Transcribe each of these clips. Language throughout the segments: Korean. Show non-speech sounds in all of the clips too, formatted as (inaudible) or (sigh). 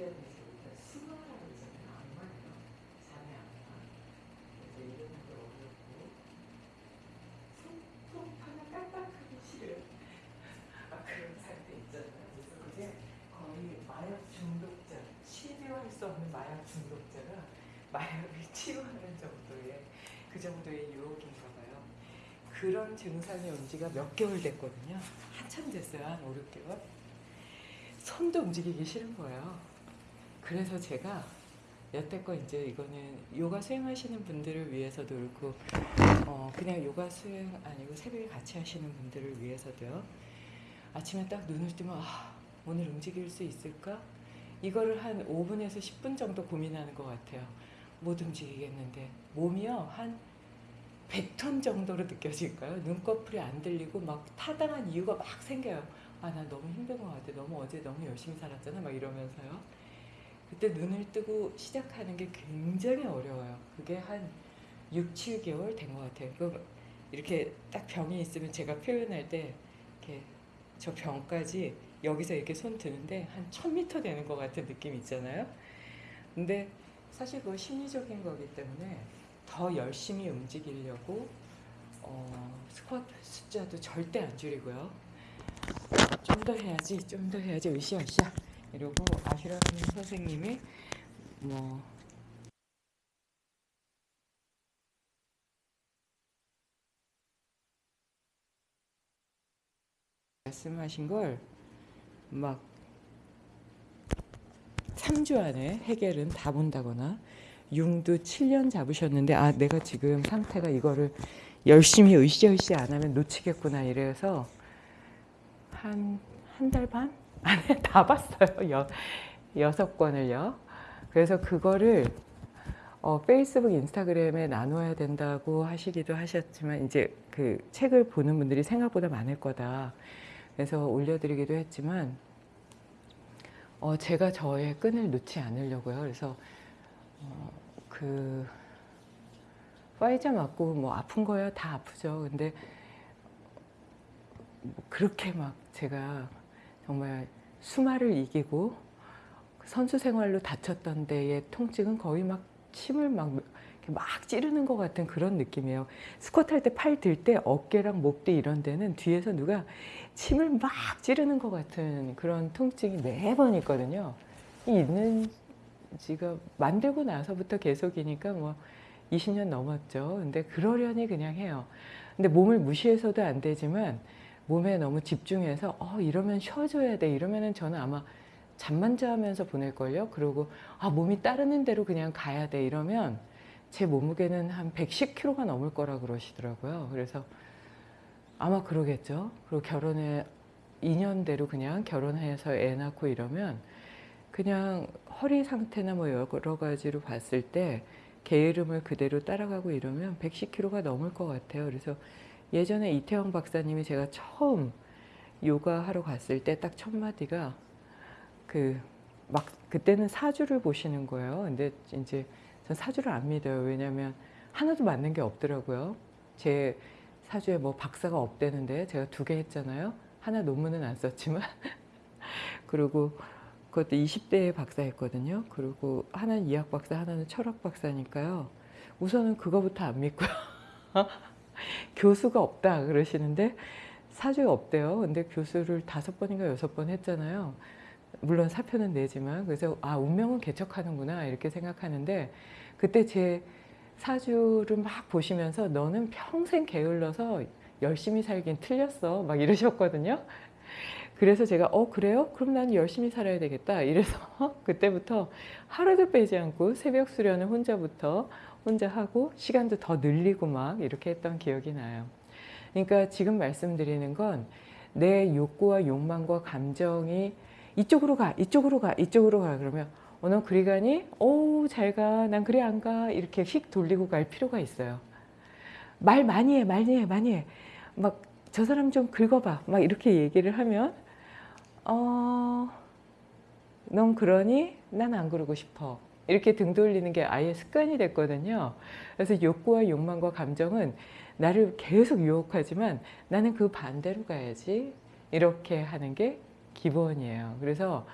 주변에서 일단 수마라고 있잖아요. 악마예요. 잠의 악마. 그래서 이름도 어렵고 손톱 하나 깜빡하기 싫은 (laughs) 아, 그런 상태 있잖아요. 그래서 그게 거의 마약 중독자, 치료할 수 없는 마약 중독자가 (laughs) 마약을 치유하는 정도의 그 정도의 유혹인가 봐요. 그런 증상이 온 지가 몇 개월 됐거든요. 한참 됐어요. 한 5, 6개월. 손도 움직이기 싫은 거예요. 그래서 제가 여태껏 이제 이거는 요가 수행하시는 분들을 위해서도 그렇고 어 그냥 요가 수행 아니고 새벽에 같이 하시는 분들을 위해서도요. 아침에 딱 눈을 뜨면 아 오늘 움직일 수 있을까? 이거를 한 5분에서 10분 정도 고민하는 것 같아요. 못 움직이겠는데 몸이요 한 100톤 정도로 느껴질까요? 눈꺼풀이 안 들리고 막 타당한 이유가 막 생겨요. 아, 나 너무 힘든 것 같아. 너무 어제 너무 열심히 살았잖아. 막 이러면서요. 그때 눈을 뜨고 시작하는 게 굉장히 어려워요. 그게 한 6, 7개월 된 것 같아요. 그 이렇게 딱 병이 있으면 제가 표현할 때 이렇게 저 병까지 여기서 이렇게 손 드는데 한 1000m 되는 것 같은 느낌 있잖아요. 근데 사실 그거 심리적인 거기 때문에 더 열심히 움직이려고 어, 스쿼트 숫자도 절대 안 줄이고요. 좀 더 해야지, 좀 더 해야지, 으쌰으쌰 이러고 아시라는 선생님이 뭐 말씀하신 걸 막 3주 안에 해결은 다 본다거나 융도 7년 잡으셨는데 아 내가 지금 상태가 이거를 열심히 으쌰으쌰 안 하면 놓치겠구나 이래서 한 한 달 반 (laughs) 다 봤어요. 여, 여섯 권을요. 그래서 그거를 어, 페이스북 인스타그램에 나눠야 된다고 하시기도 하셨지만 이제 그 책을 보는 분들이 생각보다 많을 거다. 그래서 올려드리기도 했지만 어, 제가 저의 끈을 놓지 않으려고요. 그래서 어, 그 파이자 맞고 뭐 아픈 거야? 다 아프죠. 근데 뭐 그렇게 막 제가 정말 수마를 이기고 선수 생활로 다쳤던 데의 통증은 거의 막 침을 막, 막 찌르는 것 같은 그런 느낌이에요. 스쿼트 할 때 팔 들 때 어깨랑 목뒤 이런 데는 뒤에서 누가 침을 막 찌르는 것 같은 그런 통증이 매번 있거든요. 있는 지가 만들고 나서부터 계속이니까 뭐 20년 넘었죠. 근데 그러려니 그냥 해요. 근데 몸을 무시해서도 안 되지만 몸에 너무 집중해서 어 이러면 쉬어줘야 돼. 이러면은 저는 아마 잠만 자면서 보낼걸요. 그리고 아 몸이 따르는 대로 그냥 가야 돼. 이러면 제 몸무게는 한 110kg가 넘을 거라 그러시더라고요. 그래서 아마 그러겠죠. 그리고 결혼에 2년대로 그냥 결혼해서 애 낳고 이러면 그냥 허리 상태나 뭐 여러 가지로 봤을 때 게으름을 그대로 따라가고 이러면 110kg가 넘을 것 같아요. 그래서 예전에 이태영 박사님이 제가 처음 요가 하러 갔을 때 딱 첫 마디가 그 막 그때는 사주를 보시는 거예요. 근데 이제 전 사주를 안 믿어요. 왜냐면 하나도 맞는 게 없더라고요. 제 사주에 뭐 박사가 없대는데 제가 두 개 했잖아요. 하나 논문은 안 썼지만 (laughs) 그리고 그것도 20대에 박사했거든요. 그리고 하나는 이학 박사, 하나는 철학 박사니까요. 우선은 그거부터 안 믿고요. (laughs) 교수가 없다 그러시는데 사주에 없대요. 근데 교수를 다섯 번인가 여섯 번 했잖아요. 물론 사표는 내지만 그래서 아 운명은 개척하는구나 이렇게 생각하는데 그때 제 사주를 막 보시면서 너는 평생 게을러서 열심히 살긴 틀렸어 막 이러셨거든요. 그래서 제가 어 그래요? 그럼 난 열심히 살아야 되겠다 이래서 (laughs) 그때부터 하루도 빼지 않고 새벽 수련을 혼자부터 혼자 하고 시간도 더 늘리고 막 이렇게 했던 기억이 나요. 그러니까 지금 말씀드리는 건 내 욕구와 욕망과 감정이 이쪽으로 가 이쪽으로 가 이쪽으로 가 그러면 어, 너 그리 가니? 오, 잘 가. 난 그리 안 가. 이렇게 휙 돌리고 갈 필요가 있어요. 말 많이 해, 많이 해, 많이 해. 막, 저 사람 좀 긁어봐. 막 이렇게 얘기를 하면, 어, 넌 그러니? 난 안 그러고 싶어. 이렇게 등 돌리는 게 아예 습관이 됐거든요. 그래서 욕구와 욕망과 감정은 나를 계속 유혹하지만 나는 그 반대로 가야지. 이렇게 하는 게 기본이에요. 그래서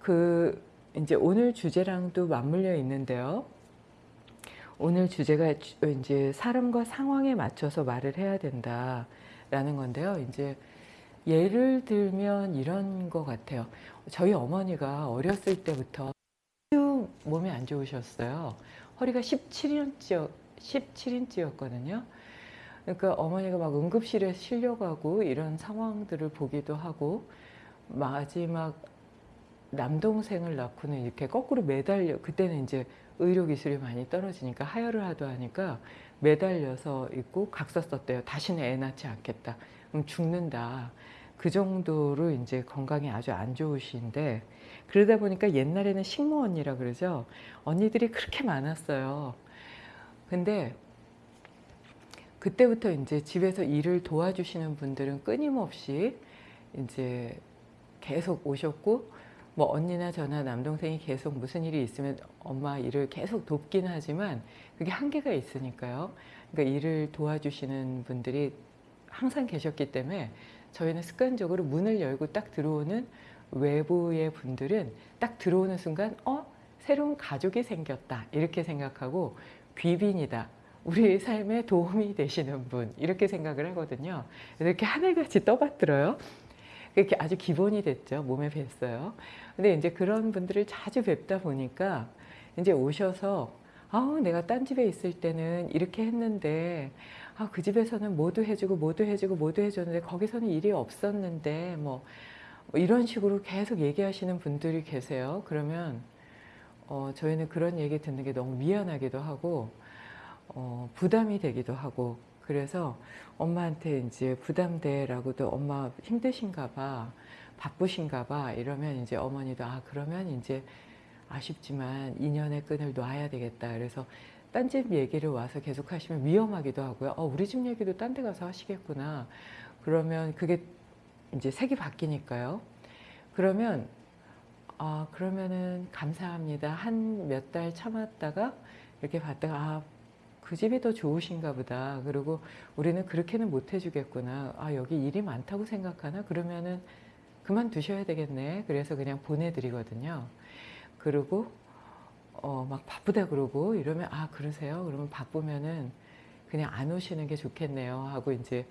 그 이제 오늘 주제랑도 맞물려 있는데요. 오늘 주제가 주- 이제 사람과 상황에 맞춰서 말을 해야 된다라는 건데요. 이제 예를 들면 이런 것 같아요. 저희 어머니가 어렸을 때부터 몸이 안 좋으셨어요. 허리가 17인치, 17인치였거든요. 그러니까 어머니가 막 응급실에 실려가고 이런 상황들을 보기도 하고 마지막 남동생을 낳고는 이렇게 거꾸로 매달려 그때는 이제 의료 기술이 많이 떨어지니까 하혈을 하도 하니까 매달려서 있고 각서 썼대요. 다시는 애 낳지 않겠다. 그럼 죽는다. 그 정도로 이제 건강이 아주 안 좋으신데 그러다 보니까 옛날에는 식모 언니라 그러죠. 언니들이 그렇게 많았어요. 근데 그때부터 이제 집에서 일을 도와주시는 분들은 끊임없이 이제 계속 오셨고 뭐 언니나 저나 남동생이 계속 무슨 일이 있으면 엄마 일을 계속 돕긴 하지만 그게 한계가 있으니까요. 그러니까 일을 도와주시는 분들이 항상 계셨기 때문에 저희는 습관적으로 문을 열고 딱 들어오는 외부의 분들은 딱 들어오는 순간 어 새로운 가족이 생겼다 이렇게 생각하고 귀빈이다 우리 삶에 도움이 되시는 분 이렇게 생각을 하거든요. 이렇게 하늘같이 떠받들어요. 그게 아주 기본이 됐죠. 몸에 뵀어요. 근데 이제 그런 분들을 자주 뵙다 보니까 이제 오셔서 아우 내가 딴 집에 있을 때는 이렇게 했는데 아 그 집에서는 뭐도 해주고 뭐도 해주고 뭐도 해줬는데 거기서는 일이 없었는데 뭐 이런 식으로 계속 얘기하시는 분들이 계세요. 그러면 어, 저희는 그런 얘기 듣는 게 너무 미안하기도 하고 어, 부담이 되기도 하고 그래서 엄마한테 이제 부담돼라고도 엄마 힘드신가 봐 바쁘신가 봐 이러면 이제 어머니도 아 그러면 이제 아쉽지만 인연의 끈을 놔야 되겠다. 그래서 딴 집 얘기를 와서 계속 하시면 위험하기도 하고요. 어, 우리 집 얘기도 딴 데 가서 하시겠구나. 그러면 그게 이제 색이 바뀌니까요 그러면 아 그러면은 감사합니다 한 몇 달 참았다가 이렇게 봤다가 아 그 집이 더 좋으신가 보다. 그리고 우리는 그렇게는 못 해주겠구나. 아, 여기 일이 많다고 생각하나? 그러면은 그만두셔야 되겠네. 그래서 그냥 보내드리거든요. 그리고, 어, 막 바쁘다 그러고 이러면, 아, 그러세요? 그러면 바쁘면은 그냥 안 오시는 게 좋겠네요. 하고 이제,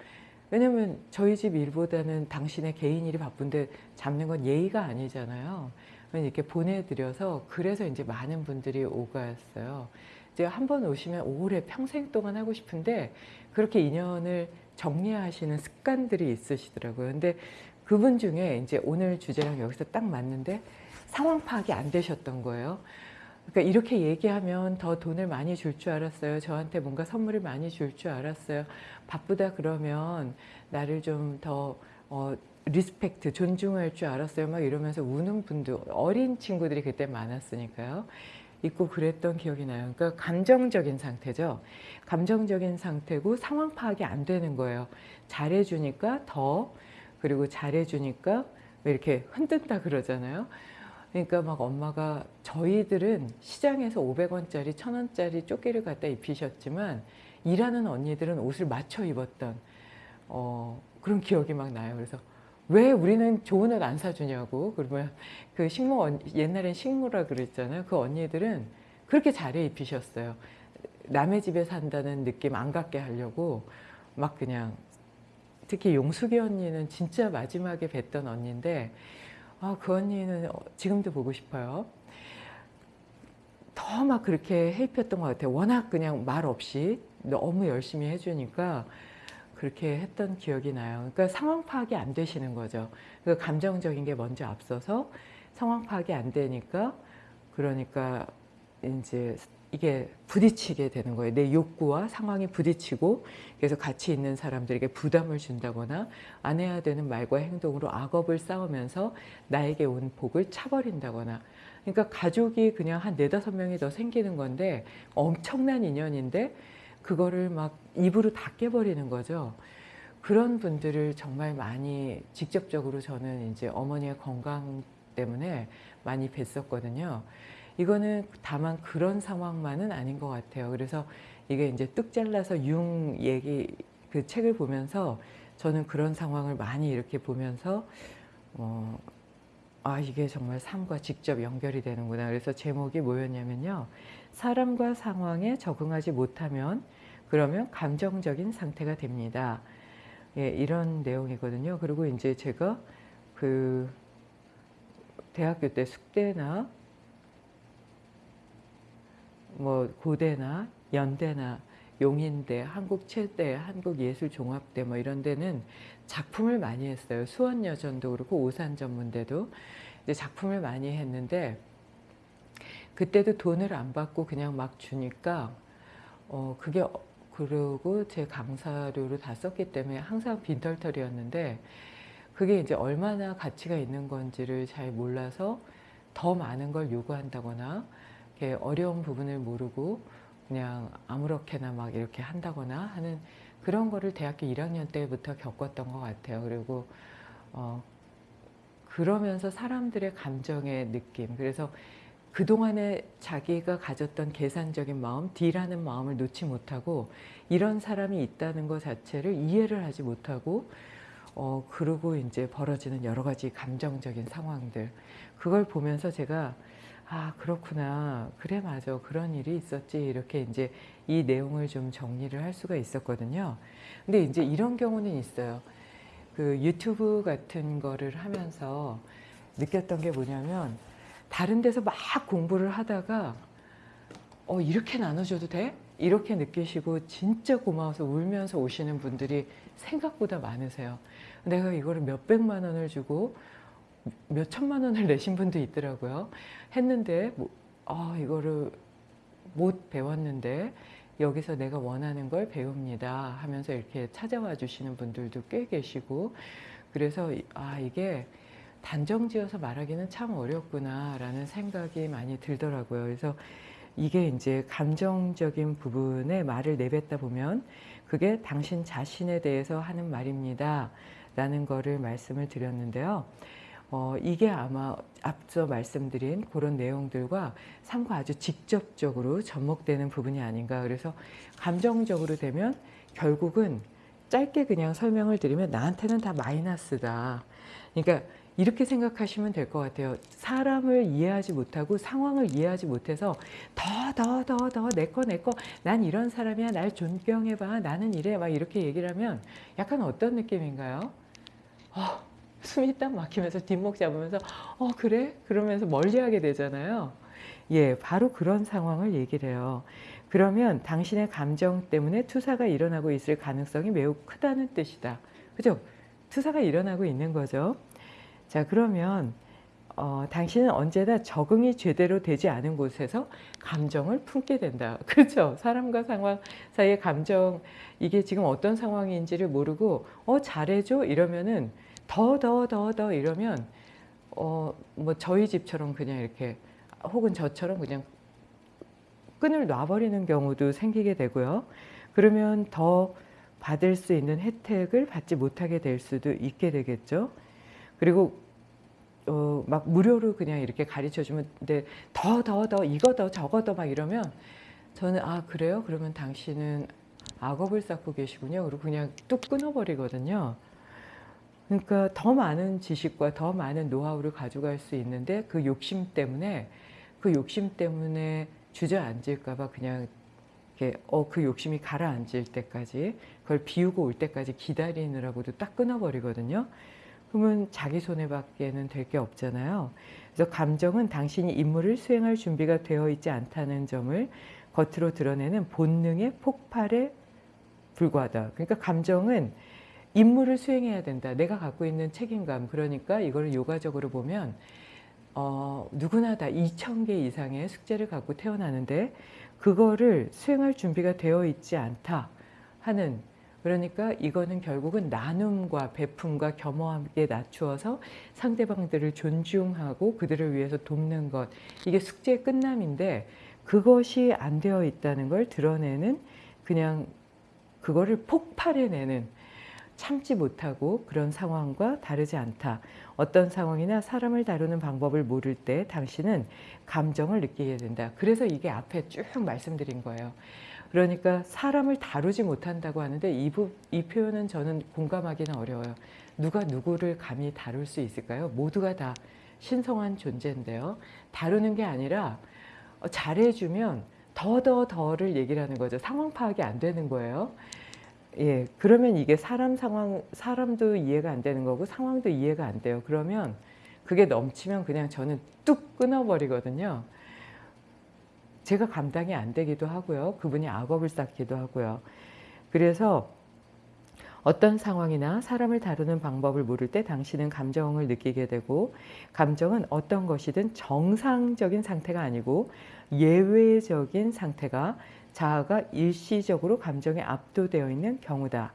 왜냐면 저희 집 일보다는 당신의 개인 일이 바쁜데 잡는 건 예의가 아니잖아요. 이렇게 보내드려서 그래서 이제 많은 분들이 오갔어요. 이제 한 번 오시면 오래 평생 동안 하고 싶은데 그렇게 인연을 정리하시는 습관들이 있으시더라고요. 근데 그분 중에 이제 오늘 주제랑 여기서 딱 맞는데 상황 파악이 안 되셨던 거예요. 그러니까 이렇게 얘기하면 더 돈을 많이 줄 줄 알았어요. 저한테 뭔가 선물을 많이 줄 줄 알았어요. 바쁘다 그러면 나를 좀더 어, respect, 존중할 줄 알았어요. 막 이러면서 우는 분도 어린 친구들이 그때 많았으니까요. 있고 그랬던 기억이 나요. 그러니까 감정적인 상태죠. 감정적인 상태고 상황 파악이 안 되는 거예요. 잘해주니까 더 그리고 잘해주니까 왜 이렇게 흔든다 그러잖아요. 그러니까 막 엄마가 저희들은 시장에서 500원짜리, 1000원짜리 조끼를 갖다 입히셨지만 일하는 언니들은 옷을 맞춰 입었던 어, 그런 기억이 막 나요. 그래서 왜 우리는 좋은 옷 안 사주냐고. 그러면 그 식모 언- 옛날엔 식모라 그랬잖아요. 그 언니들은 그렇게 잘해 입히셨어요. 남의 집에 산다는 느낌 안 갖게 하려고 막 그냥 특히 용숙이 언니는 진짜 마지막에 뵀던 언니인데 아, 그 언니는 지금도 보고 싶어요 더 막 그렇게 해 입혔던 것 같아요 워낙 그냥 말 없이 너무 열심히 해주니까 그렇게 했던 기억이 나요. 그러니까 상황 파악이 안 되시는 거죠. 그 감정적인 게 먼저 앞서서 상황 파악이 안 되니까 그러니까 이제 이게 부딪히게 되는 거예요. 내 욕구와 상황이 부딪히고 그래서 같이 있는 사람들에게 부담을 준다거나 안 해야 되는 말과 행동으로 악업을 쌓으면서 나에게 온 복을 차버린다거나 그러니까 가족이 그냥 한 네다섯 명이 더 생기는 건데 엄청난 인연인데 그거를 막 입으로 다 깨버리는 거죠. 그런 분들을 정말 많이 직접적으로 저는 이제 어머니의 건강 때문에 많이 뵀었거든요. 이거는 다만 그런 상황만은 아닌 것 같아요. 그래서 이게 이제 뚝 잘라서 융 얘기 그 책을 보면서 저는 그런 상황을 많이 이렇게 보면서 어, 아 이게 정말 삶과 직접 연결이 되는구나. 그래서 제목이 뭐였냐면요. 사람과 상황에 적응하지 못하면 그러면 감정적인 상태가 됩니다. 예, 이런 내용이거든요. 그리고 이제 제가 그 대학교 때 숙대나 뭐 고대나 연대나 용인대, 한국체대, 한국예술종합대 뭐 이런 데는 작품을 많이 했어요. 수원여전도 그렇고 오산전문대도 이제 작품을 많이 했는데 그때도 돈을 안 받고 그냥 막 주니까 어 그게 어- 그러고 제 강사료로 다 썼기 때문에 항상 빈털털이었는데 그게 이제 얼마나 가치가 있는 건지를 잘 몰라서 더 많은 걸 요구한다거나 어려운 부분을 모르고 그냥 아무렇게나 막 이렇게 한다거나 하는 그런 거를 대학교 1학년 때부터 겪었던 것 같아요. 그리고 어 그러면서 사람들의 감정의 느낌 그래서 그동안에 자기가 가졌던 계산적인 마음, D라는 마음을 놓지 못하고 이런 사람이 있다는 것 자체를 이해를 하지 못하고 어 그러고 이제 벌어지는 여러 가지 감정적인 상황들 그걸 보면서 제가 아 그렇구나. 그래 맞아. 그런 일이 있었지. 이렇게 이제 이 내용을 좀 정리를 할 수가 있었거든요. 근데 이제 이런 경우는 있어요. 그 유튜브 같은 거를 하면서 느꼈던 게 뭐냐면 다른 데서 막 공부를 하다가 어 이렇게 나눠줘도 돼? 이렇게 느끼시고 진짜 고마워서 울면서 오시는 분들이 생각보다 많으세요. 내가 이거를 몇백만 원을 주고 몇 천만 원을 내신 분도 있더라고요. 했는데 뭐, 아 이거를 못 배웠는데 여기서 내가 원하는 걸 배웁니다 하면서 이렇게 찾아와 주시는 분들도 꽤 계시고 그래서 이- 아 이게 단정지어서 말하기는 참 어렵구나 라는 생각이 많이 들더라고요. 그래서 이게 이제 감정적인 부분에 말을 내뱉다 보면 그게 당신 자신에 대해서 하는 말입니다 라는 거를 말씀을 드렸는데요. 어, 이게 아마 앞서 말씀드린 그런 내용들과 삶과 아주 직접적으로 접목되는 부분이 아닌가. 그래서 감정적으로 되면 결국은 짧게 그냥 설명을 드리면 나한테는 다 마이너스다. 그러니까 이렇게 생각하시면 될 것 같아요. 사람을 이해하지 못하고 상황을 이해하지 못해서 더 더 더 더 내 거 내 거 난 이런 사람이야 날 존경해봐 나는 이래 막 이렇게 얘기를 하면 약간 어떤 느낌인가요? 어, 숨이 딱 막히면서 뒷목 잡으면서 어 그래? 그러면서 멀리하게 되잖아요. 예, 바로 그런 상황을 얘기를 해요. 그러면 당신의 감정 때문에 투사가 일어나고 있을 가능성이 매우 크다는 뜻이다. 그죠? 투사가 일어나고 있는 거죠. 자, 그러면 어, 당신은 언제나 적응이 제대로 되지 않은 곳에서 감정을 품게 된다. (laughs) 그렇죠? 사람과 상황 사이의 감정, 이게 지금 어떤 상황인지를 모르고 어, 잘해줘? 이러면은 더, 더, 더, 더 이러면 어, 뭐 저희 집처럼 그냥 이렇게 혹은 저처럼 그냥 끈을 놔버리는 경우도 생기게 되고요. 그러면 더 받을 수 있는 혜택을 받지 못하게 될 수도 있게 되겠죠. 그리고 어, 막 무료로 그냥 이렇게 가르쳐 주면 근데 더 더 더 이거 더 저거 더 막 이러면 저는 아 그래요? 그러면 당신은 악업을 쌓고 계시군요. 그리고 그냥 뚝 끊어버리거든요. 그러니까 더 많은 지식과 더 많은 노하우를 가져갈 수 있는데 그 욕심 때문에 그 욕심 때문에 주저앉을까봐 그냥 이렇게 어, 그 욕심이 가라앉을 때까지 그걸 비우고 올 때까지 기다리느라고도 딱 끊어버리거든요. 그러면 자기 손해밖에는 될 게 없잖아요. 그래서 감정은 당신이 임무를 수행할 준비가 되어 있지 않다는 점을 겉으로 드러내는 본능의 폭발에 불과하다. 그러니까 감정은 임무를 수행해야 된다. 내가 갖고 있는 책임감. 그러니까 이걸 요가적으로 보면 어, 누구나 다 2천 개 이상의 숙제를 갖고 태어나는데 그거를 수행할 준비가 되어 있지 않다 하는 그러니까 이거는 결국은 나눔과 베품과 겸허하게 낮추어서 상대방들을 존중하고 그들을 위해서 돕는 것 이게 숙제의 끝남인데 그것이 안 되어 있다는 걸 드러내는 그냥 그거를 폭발해내는 참지 못하고 그런 상황과 다르지 않다. 어떤 상황이나 사람을 다루는 방법을 모를 때 당신은 감정을 느끼게 된다. 그래서 이게 앞에 쭉 말씀드린 거예요. 그러니까 사람을 다루지 못한다고 하는데 이, 부, 이 표현은 저는 공감하기는 어려워요. 누가 누구를 감히 다룰 수 있을까요? 모두가 다 신성한 존재인데요. 다루는 게 아니라 어, 잘해주면 더더 더를 얘기를 하는 거죠. 상황 파악이 안 되는 거예요. 예, 그러면 이게 사람 상황, 사람도 이해가 안 되는 거고 상황도 이해가 안 돼요. 그러면 그게 넘치면 그냥 저는 뚝 끊어버리거든요. 제가 감당이 안 되기도 하고요. 그분이 악업을 쌓기도 하고요. 그래서 어떤 상황이나 사람을 다루는 방법을 모를 때 당신은 감정을 느끼게 되고 감정은 어떤 것이든 정상적인 상태가 아니고 예외적인 상태가 자아가 일시적으로 감정에 압도되어 있는 경우다.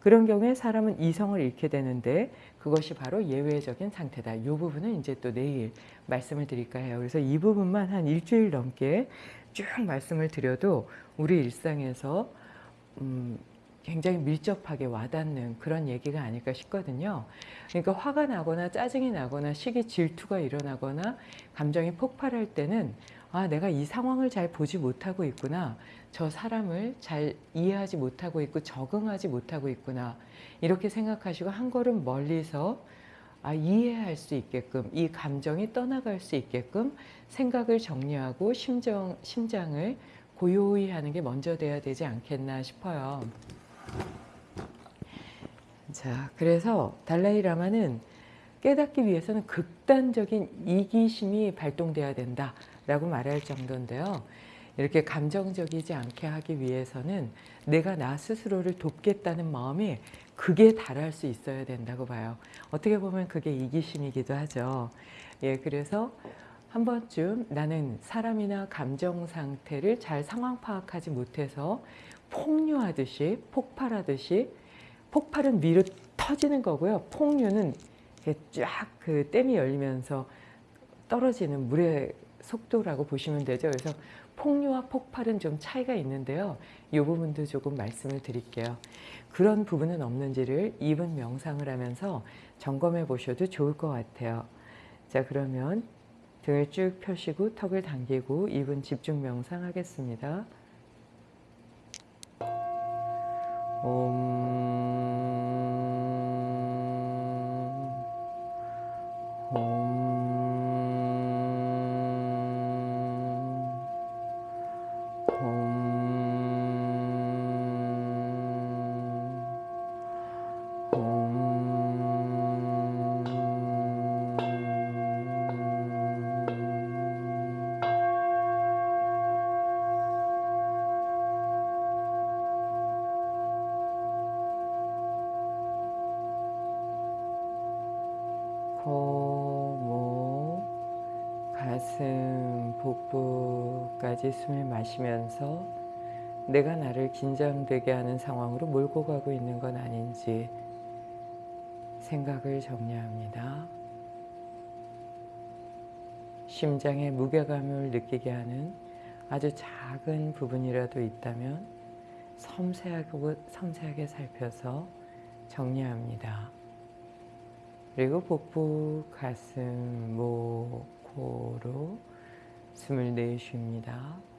그런 경우에 사람은 이성을 잃게 되는데 그것이 바로 예외적인 상태다. 이 부분은 이제 또 내일 말씀을 드릴까 해요. 그래서 이 부분만 한 일주일 넘게 쭉 말씀을 드려도 우리 일상에서 음, 굉장히 밀접하게 와닿는 그런 얘기가 아닐까 싶거든요. 그러니까 화가 나거나 짜증이 나거나 시기 질투가 일어나거나 감정이 폭발할 때는 아, 내가 이 상황을 잘 보지 못하고 있구나. 저 사람을 잘 이해하지 못하고 있고 적응하지 못하고 있구나. 이렇게 생각하시고 한 걸음 멀리서 아, 이해할 수 있게끔 이 감정이 떠나갈 수 있게끔 생각을 정리하고 심정, 심장을 고요히 하는 게 먼저 돼야 되지 않겠나 싶어요. 자, 그래서 달라이 라마는 깨닫기 위해서는 극단적인 이기심이 발동돼야 된다 라고 말할 정도인데요. 이렇게 감정적이지 않게 하기 위해서는 내가 나 스스로를 돕겠다는 마음이 극에 달할 수 있어야 된다고 봐요. 어떻게 보면 그게 이기심이기도 하죠. 예, 그래서 한 번쯤 나는 사람이나 감정 상태를 잘 상황 파악하지 못해서 폭류하듯이 폭발하듯이 폭발은 위로 터지는 거고요. 폭류는 쫙그 댐이 열리면서 떨어지는 물의 속도라고 보시면 되죠. 그래서 폭류와 폭발은 좀 차이가 있는데요. 이 부분도 조금 말씀을 드릴게요. 그런 부분은 없는지를 2분 명상을 하면서 점검해 보셔도 좋을 것 같아요. 자 그러면 등을 쭉 펴시고 턱을 당기고 2분 집중 명상 하겠습니다. 옴, 가슴, 복부까지 숨을 마시면서 내가 나를 긴장되게 하는 상황으로 몰고 가고 있는 건 아닌지 생각을 정리합니다. 심장에 무게감을 느끼게 하는 아주 작은 부분이라도 있다면 섬세하고 섬세하게 살펴서 정리합니다. 그리고 복부, 가슴, 목, 코로 숨을 내쉽니다.